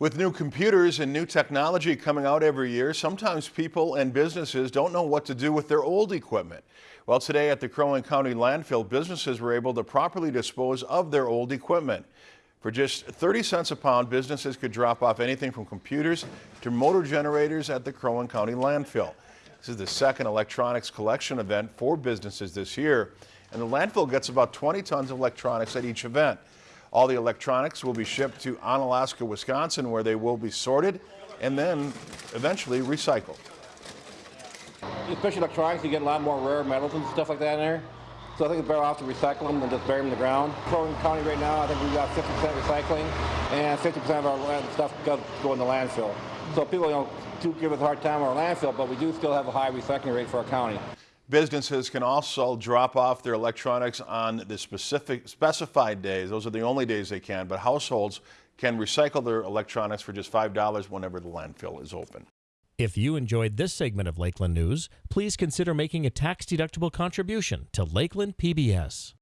With new computers and new technology coming out every year, sometimes people and businesses don't know what to do with their old equipment. Well, today at the Crow Wing County landfill, businesses were able to properly dispose of their old equipment. For just 30 cents a pound, businesses could drop off anything from computers to motor generators at the Crow Wing County landfill. This is the second electronics collection event for businesses this year, and the landfill gets about 20 tons of electronics at each event. All the electronics will be shipped to Onalaska, Wisconsin, where they will be sorted and then eventually recycled. Especially electronics, you get a lot more rare metals and stuff like that in there. So I think it's better off to recycle them than just bury them in the ground. Crow County right now, I think we've got 50% recycling and 50% of our stuff goes go in the landfill. So people don't do give us a hard time on our landfill, but we do still have a high recycling rate for our county. Businesses can also drop off their electronics on the specific specified days. Those are the only days they can, but households can recycle their electronics for just $5 whenever the landfill is open. If you enjoyed this segment of Lakeland News, please consider making a tax-deductible contribution to Lakeland PBS.